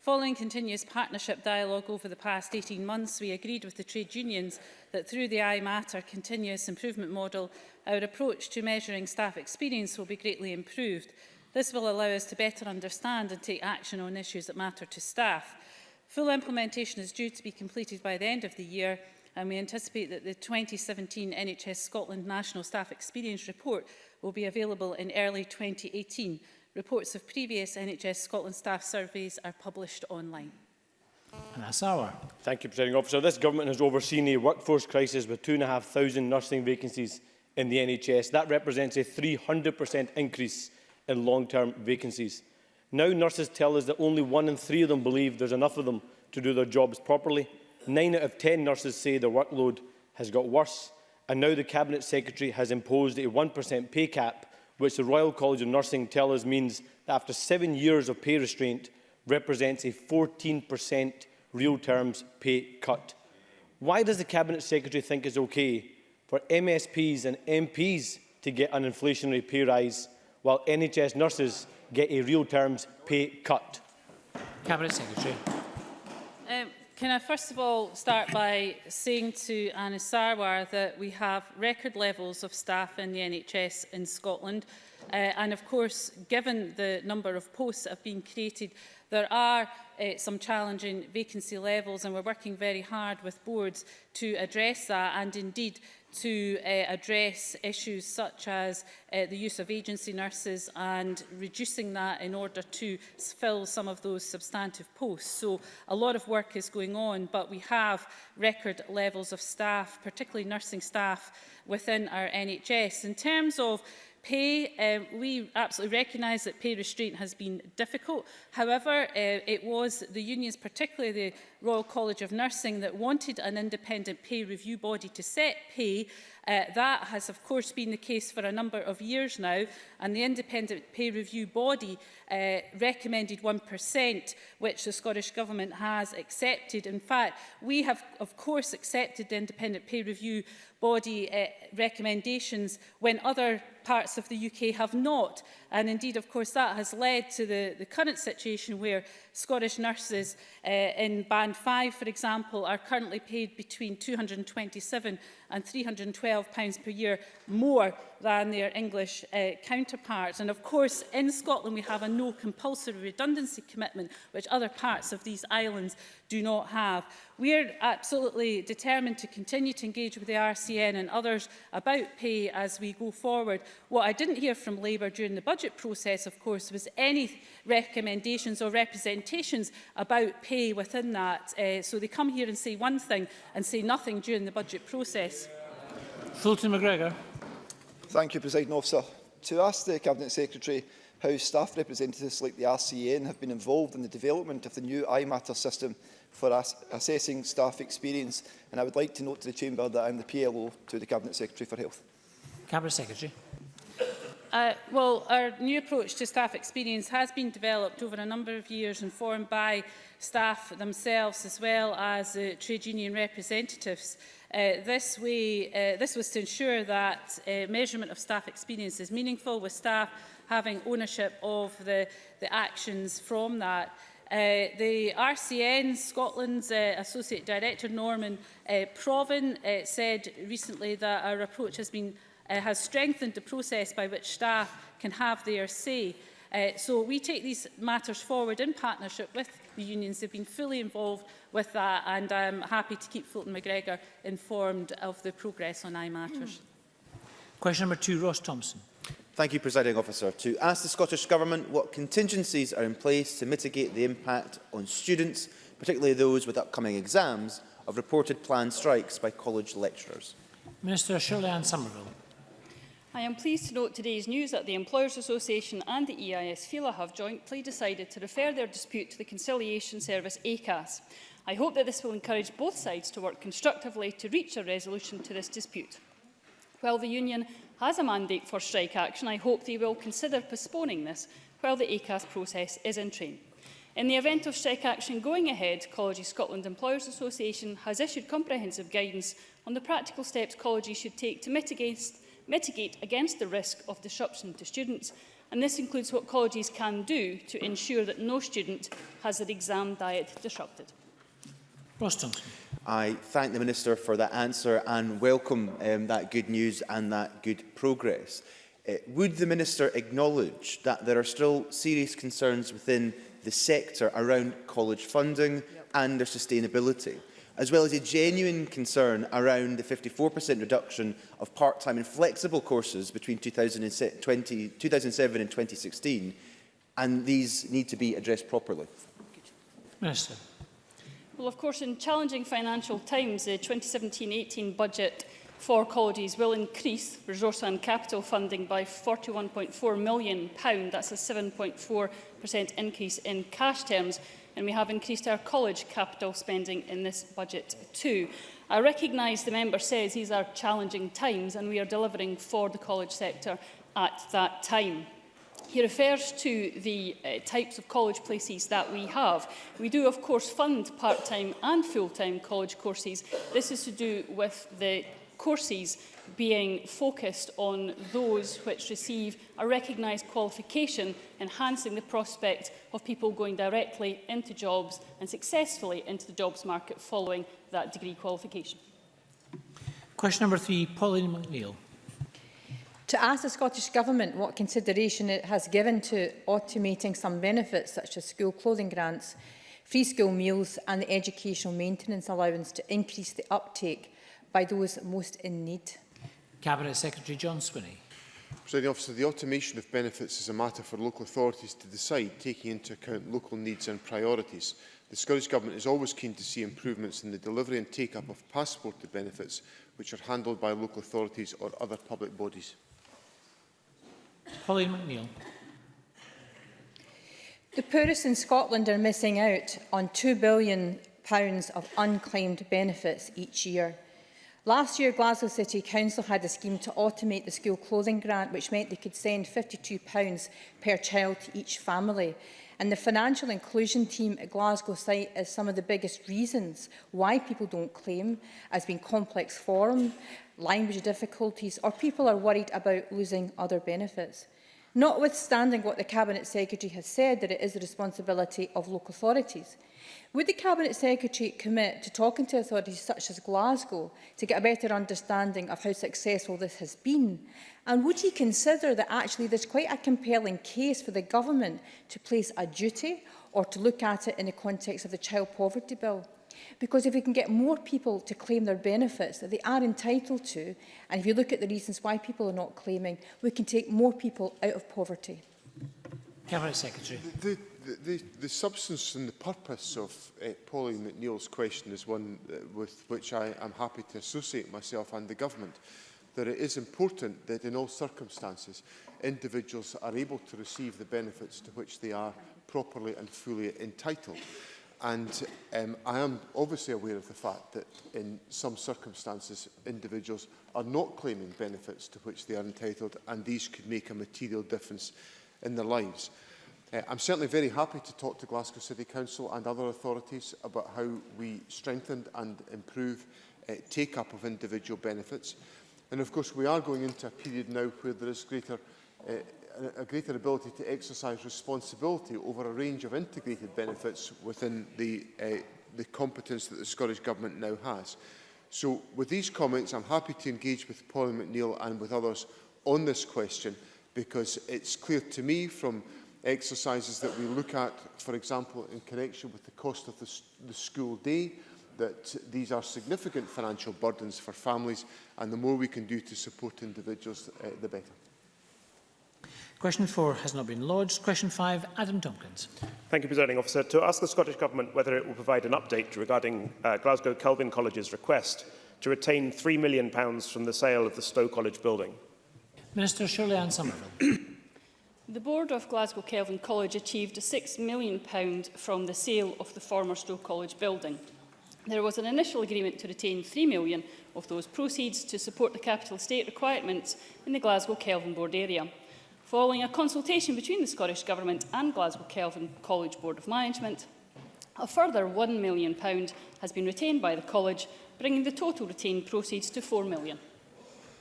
Following continuous partnership dialogue over the past 18 months, we agreed with the trade unions that through the iMatter continuous improvement model, our approach to measuring staff experience will be greatly improved. This will allow us to better understand and take action on issues that matter to staff. Full implementation is due to be completed by the end of the year and we anticipate that the 2017 NHS Scotland National Staff Experience Report will be available in early 2018. Reports of previous NHS Scotland staff surveys are published online. And that's our. Thank you, Presiding Officer. This government has overseen a workforce crisis with 2,500 nursing vacancies in the NHS. That represents a 300% increase in long-term vacancies. Now nurses tell us that only one in three of them believe there's enough of them to do their jobs properly. Nine out of 10 nurses say their workload has got worse. And now the Cabinet Secretary has imposed a 1% pay cap which the Royal College of Nursing tell us means that after seven years of pay restraint represents a 14% real terms pay cut. Why does the Cabinet Secretary think it's okay for MSPs and MPs to get an inflationary pay rise while NHS nurses get a real terms pay cut? Cabinet Secretary. can I first of all start by saying to Anna Sarwar that we have record levels of staff in the NHS in Scotland uh, and of course given the number of posts that have been created there are uh, some challenging vacancy levels and we're working very hard with boards to address that and indeed to uh, address issues such as uh, the use of agency nurses and reducing that in order to fill some of those substantive posts. So a lot of work is going on, but we have record levels of staff, particularly nursing staff within our NHS. In terms of pay, um, we absolutely recognise that pay restraint has been difficult. However, uh, it was the unions, particularly the Royal College of Nursing that wanted an independent pay review body to set pay. Uh, that has, of course, been the case for a number of years now, and the independent pay review body uh, recommended 1%, which the Scottish Government has accepted. In fact, we have, of course, accepted the independent pay review body uh, recommendations when other parts of the UK have not. And indeed, of course, that has led to the, the current situation where Scottish nurses uh, in Band 5, for example, are currently paid between £227 and £312 per year more than their English uh, counterparts. And of course, in Scotland, we have a no compulsory redundancy commitment, which other parts of these islands do not have. We are absolutely determined to continue to engage with the RCN and others about pay as we go forward. What I didn't hear from Labour during the budget process, of course, was any recommendations or representations about pay within that. Uh, so they come here and say one thing and say nothing during the budget process. Fulton McGregor. Thank you, President Officer. To ask the Cabinet Secretary how staff representatives like the RCN have been involved in the development of the new iMatter system for ass assessing staff experience, and I would like to note to the Chamber that I'm the PLO to the Cabinet Secretary for Health. Cabinet Secretary. Uh, well, our new approach to staff experience has been developed over a number of years informed by staff themselves as well as uh, trade union representatives. Uh, this, way, uh, this was to ensure that uh, measurement of staff experience is meaningful, with staff having ownership of the, the actions from that. Uh, the RCN, Scotland's uh, Associate Director, Norman uh, Proven, uh, said recently that our approach has, been, uh, has strengthened the process by which staff can have their say. Uh, so we take these matters forward in partnership with the unions have been fully involved with that and I'm happy to keep Fulton McGregor informed of the progress on I matters. Question number two, Ross Thompson. Thank you, Presiding Officer. To ask the Scottish Government what contingencies are in place to mitigate the impact on students, particularly those with upcoming exams, of reported planned strikes by college lecturers. Minister Shirley Ann Somerville. I am pleased to note today's news that the Employers Association and the EIS FILA have jointly decided to refer their dispute to the Conciliation Service ACAS. I hope that this will encourage both sides to work constructively to reach a resolution to this dispute. While the union has a mandate for strike action, I hope they will consider postponing this while the ACAS process is in train. In the event of strike action going ahead, College Scotland Employers Association has issued comprehensive guidance on the practical steps colleges should take to mitigate mitigate against the risk of disruption to students and this includes what colleges can do to ensure that no student has their exam diet disrupted. Boston. I thank the Minister for that answer and welcome um, that good news and that good progress. Uh, would the Minister acknowledge that there are still serious concerns within the sector around college funding yep. and their sustainability? as well as a genuine concern around the 54% reduction of part-time and flexible courses between 2020, 2007 and 2016, and these need to be addressed properly. Minister. Well, of course, in challenging financial times, the 2017-18 budget for colleges will increase resource and capital funding by £41.4 million. That's a 7.4% increase in cash terms and we have increased our college capital spending in this budget too. I recognise the member says these are challenging times and we are delivering for the college sector at that time. He refers to the uh, types of college places that we have. We do, of course, fund part-time and full-time college courses. This is to do with the courses being focused on those which receive a recognised qualification, enhancing the prospect of people going directly into jobs and successfully into the jobs market following that degree qualification. Question number three, Pauline McNeill. To ask the Scottish Government what consideration it has given to automating some benefits such as school clothing grants, free school meals and the educational maintenance allowance to increase the uptake by those most in need. Cabinet Secretary John Swinney. President officer, the automation of benefits is a matter for local authorities to decide, taking into account local needs and priorities. The Scottish Government is always keen to see improvements in the delivery and take-up of passported benefits, which are handled by local authorities or other public bodies. Pauline McNeill. The poorest in Scotland are missing out on £2 billion of unclaimed benefits each year. Last year, Glasgow City Council had a scheme to automate the school clothing grant, which meant they could send £52 per child to each family. And the financial inclusion team at Glasgow site is some of the biggest reasons why people don't claim as being complex form, language difficulties, or people are worried about losing other benefits notwithstanding what the Cabinet Secretary has said that it is the responsibility of local authorities. Would the Cabinet Secretary commit to talking to authorities such as Glasgow to get a better understanding of how successful this has been? And would he consider that actually there's quite a compelling case for the government to place a duty or to look at it in the context of the Child Poverty Bill? Because if we can get more people to claim their benefits that they are entitled to, and if you look at the reasons why people are not claiming, we can take more people out of poverty. Cabinet Secretary. The, the, the, the substance and the purpose of uh, Pauline McNeill's question is one eh, with which I am happy to associate myself and the government. That it is important that in all circumstances individuals are able to receive the benefits to which they are properly and fully entitled. And um, I am obviously aware of the fact that in some circumstances, individuals are not claiming benefits to which they are entitled, and these could make a material difference in their lives. Uh, I'm certainly very happy to talk to Glasgow City Council and other authorities about how we strengthen and improve uh, take-up of individual benefits. And of course, we are going into a period now where there is greater uh, a greater ability to exercise responsibility over a range of integrated benefits within the, uh, the competence that the Scottish Government now has. So with these comments, I'm happy to engage with Pauline McNeill and with others on this question because it's clear to me from exercises that we look at, for example, in connection with the cost of the, the school day, that these are significant financial burdens for families and the more we can do to support individuals, uh, the better. Question 4 has not been lodged. Question 5, Adam Tompkins. Thank you, Presiding Officer. To ask the Scottish Government whether it will provide an update regarding uh, Glasgow Kelvin College's request to retain £3 million from the sale of the Stowe College building. Minister Shirley Ann Somerville. The board of Glasgow Kelvin College achieved a £6 million from the sale of the former Stowe College building. There was an initial agreement to retain £3 million of those proceeds to support the capital state requirements in the Glasgow Kelvin Board area. Following a consultation between the Scottish Government and Glasgow Kelvin College Board of Management, a further £1 million has been retained by the college, bringing the total retained proceeds to £4 million.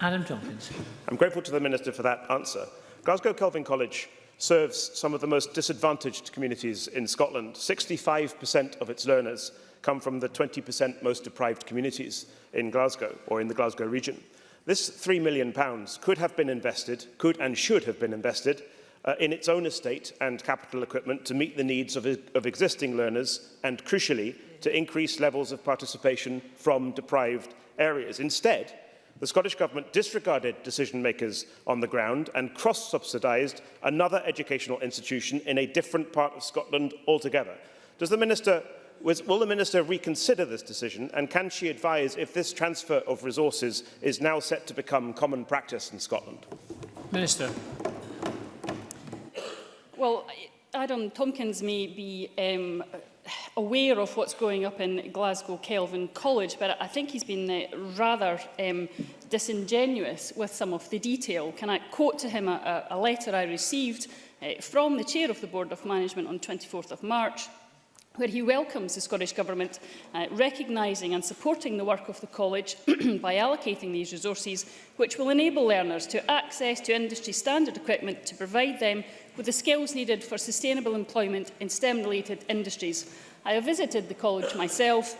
Adam Tompkins. I'm grateful to the Minister for that answer. Glasgow Kelvin College serves some of the most disadvantaged communities in Scotland. 65% of its learners come from the 20% most deprived communities in Glasgow or in the Glasgow region. This £3 million could have been invested, could and should have been invested, uh, in its own estate and capital equipment to meet the needs of, of existing learners and, crucially, to increase levels of participation from deprived areas. Instead, the Scottish Government disregarded decision-makers on the ground and cross-subsidised another educational institution in a different part of Scotland altogether. Does the Minister was, will the Minister reconsider this decision and can she advise if this transfer of resources is now set to become common practice in Scotland? Minister. Well, Adam Tompkins may be um, aware of what's going up in Glasgow Kelvin College, but I think he's been uh, rather um, disingenuous with some of the detail. Can I quote to him a, a letter I received uh, from the chair of the Board of Management on 24th of March where he welcomes the Scottish Government uh, recognising and supporting the work of the College by allocating these resources, which will enable learners to access to industry standard equipment to provide them with the skills needed for sustainable employment in STEM-related industries. I have visited the College myself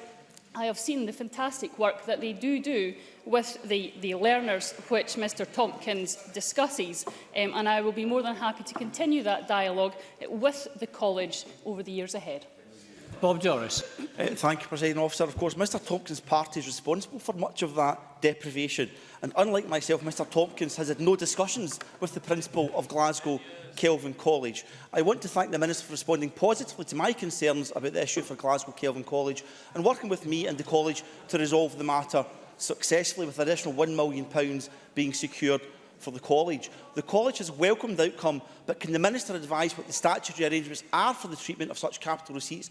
I have seen the fantastic work that they do do with the, the learners, which Mr Tompkins discusses, um, and I will be more than happy to continue that dialogue with the college over the years ahead. Bob Joris. Uh, thank you, President Officer. Of course, Mr Tompkins' party is responsible for much of that deprivation. And unlike myself, Mr Tompkins has had no discussions with the principal of Glasgow Kelvin College. I want to thank the Minister for responding positively to my concerns about the issue for Glasgow Kelvin College and working with me and the college to resolve the matter successfully with an additional £1 million being secured for the college. The college has welcomed the outcome, but can the Minister advise what the statutory arrangements are for the treatment of such capital receipts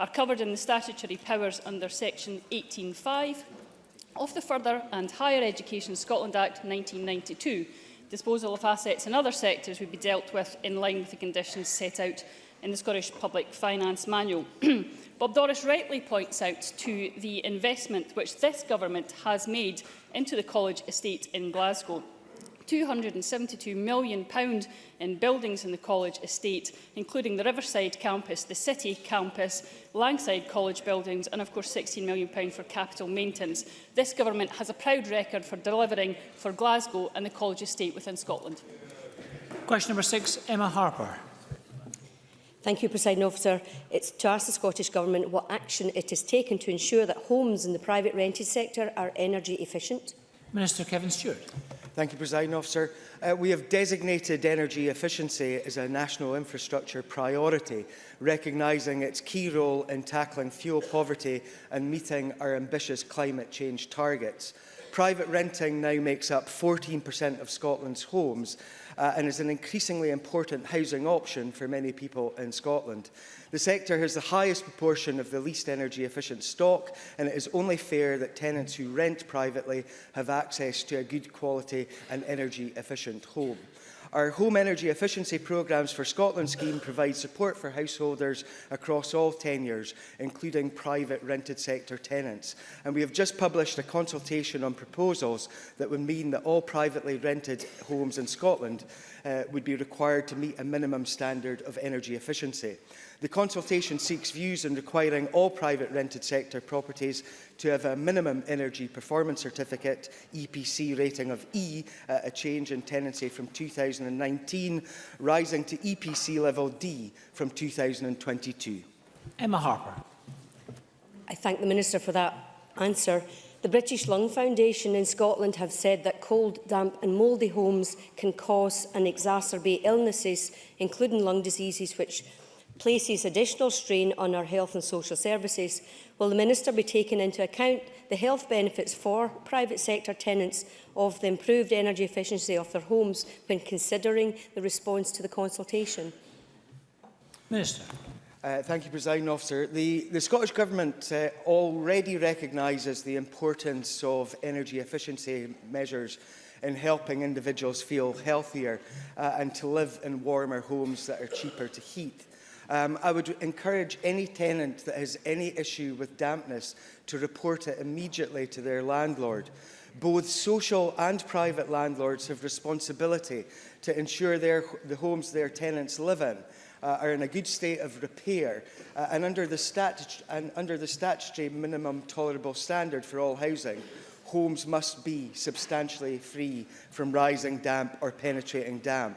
are covered in the statutory powers under Section 18.5 of the Further and Higher Education Scotland Act 1992. Disposal of assets in other sectors would be dealt with in line with the conditions set out in the Scottish Public Finance Manual. Bob Doris rightly points out to the investment which this government has made into the college estate in Glasgow. £272 million in buildings in the college estate, including the Riverside campus, the City campus, Langside College buildings and, of course, £16 million for capital maintenance. This government has a proud record for delivering for Glasgow and the college estate within Scotland. Question number six, Emma Harper. Thank you, President Officer. It's to ask the Scottish Government what action it has taken to ensure that homes in the private rented sector are energy efficient. Minister Kevin Stewart. Thank you, President Officer. Uh, we have designated energy efficiency as a national infrastructure priority, recognising its key role in tackling fuel poverty and meeting our ambitious climate change targets. Private renting now makes up 14% of Scotland's homes, uh, and is an increasingly important housing option for many people in Scotland. The sector has the highest proportion of the least energy efficient stock and it is only fair that tenants who rent privately have access to a good quality and energy efficient home. Our Home Energy Efficiency Programmes for Scotland scheme provides support for householders across all tenures, including private rented sector tenants. And we have just published a consultation on proposals that would mean that all privately rented homes in Scotland uh, would be required to meet a minimum standard of energy efficiency. The consultation seeks views on requiring all private rented sector properties to have a minimum energy performance certificate EPC rating of E at a change in tenancy from 2019 rising to EPC level D from 2022. Emma Harper. I thank the Minister for that answer. The British Lung Foundation in Scotland have said that cold, damp and mouldy homes can cause and exacerbate illnesses, including lung diseases which places additional strain on our health and social services, will the Minister be taking into account the health benefits for private sector tenants of the improved energy efficiency of their homes when considering the response to the consultation? Minister. Uh, thank you, President Officer. The, the Scottish Government uh, already recognises the importance of energy efficiency measures in helping individuals feel healthier uh, and to live in warmer homes that are cheaper to heat. Um, I would encourage any tenant that has any issue with dampness to report it immediately to their landlord. Both social and private landlords have responsibility to ensure their, the homes their tenants live in uh, are in a good state of repair uh, and, under the statu and under the statutory minimum tolerable standard for all housing, homes must be substantially free from rising damp or penetrating damp.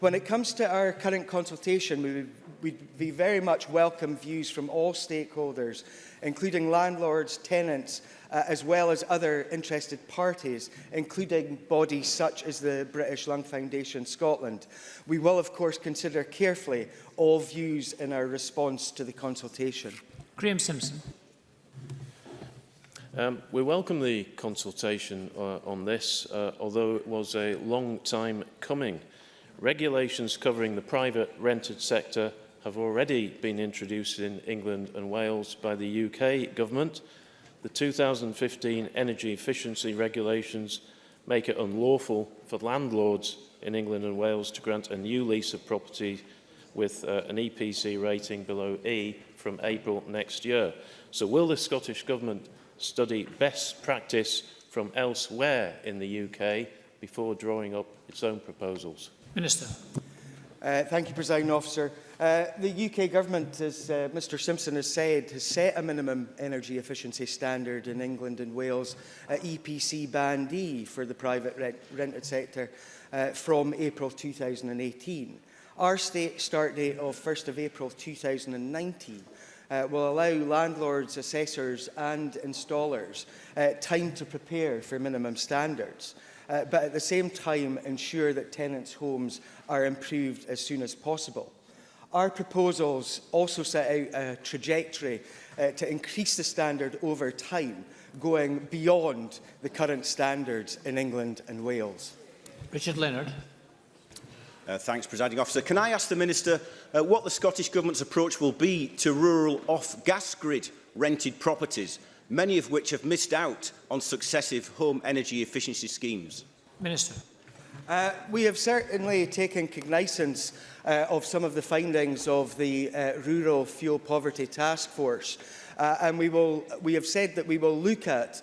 When it comes to our current consultation, we we'd be very much welcome views from all stakeholders, including landlords, tenants, uh, as well as other interested parties, including bodies such as the British Lung Foundation Scotland. We will, of course, consider carefully all views in our response to the consultation. Graham Simpson. Um, we welcome the consultation uh, on this, uh, although it was a long time coming. Regulations covering the private rented sector have already been introduced in England and Wales by the UK government, the 2015 energy efficiency regulations make it unlawful for landlords in England and Wales to grant a new lease of property with uh, an EPC rating below E from April next year. So will the Scottish Government study best practice from elsewhere in the UK before drawing up its own proposals? Minister. Uh, thank you, President Officer. Uh, the UK government, as uh, Mr Simpson has said, has set a minimum energy efficiency standard in England and Wales at EPC Band E for the private rent rented sector uh, from April 2018. Our state start date of 1st of April 2019 uh, will allow landlords, assessors and installers uh, time to prepare for minimum standards. Uh, but at the same time ensure that tenants' homes are improved as soon as possible. Our proposals also set out a trajectory uh, to increase the standard over time, going beyond the current standards in England and Wales. Richard Leonard. Uh, thanks, Presiding Officer. Can I ask the Minister uh, what the Scottish Government's approach will be to rural off-gas grid rented properties, many of which have missed out on successive home energy efficiency schemes? Minister. Uh, we have certainly taken cognizance uh, of some of the findings of the uh, Rural Fuel Poverty Task Force. Uh, and we, will, we have said that we will look at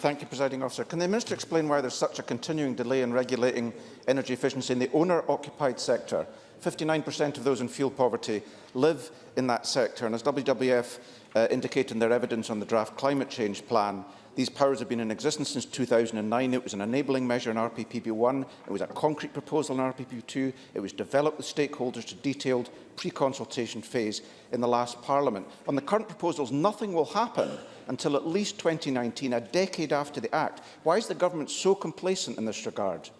Thank you, Presiding Officer. Can the Minister explain why there's such a continuing delay in regulating energy efficiency in the owner-occupied sector? 59% of those in fuel poverty live in that sector, and as WWF uh, indicated in their evidence on the draft climate change plan, These powers have been in existence since 2009. It was an enabling measure in RPPB1. It was a concrete proposal in RPPB2. It was developed with stakeholders to detailed pre-consultation phase in the last Parliament. On the current proposals, nothing will happen until at least 2019, a decade after the Act. Why is the government so complacent in this regard?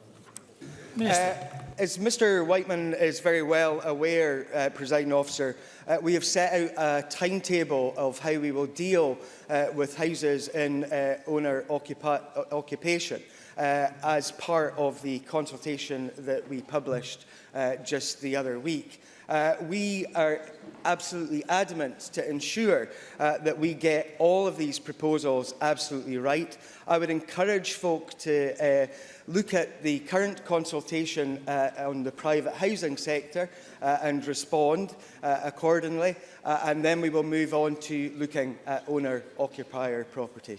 Uh, as Mr Whiteman is very well aware, uh, presiding officer, uh, we have set out a timetable of how we will deal uh, with houses in uh, owner occupation uh, as part of the consultation that we published uh, just the other week. Uh, we are absolutely adamant to ensure uh, that we get all of these proposals absolutely right. I would encourage folk to uh, look at the current consultation uh, on the private housing sector uh, and respond uh, accordingly. Uh, and then we will move on to looking at owner-occupier properties.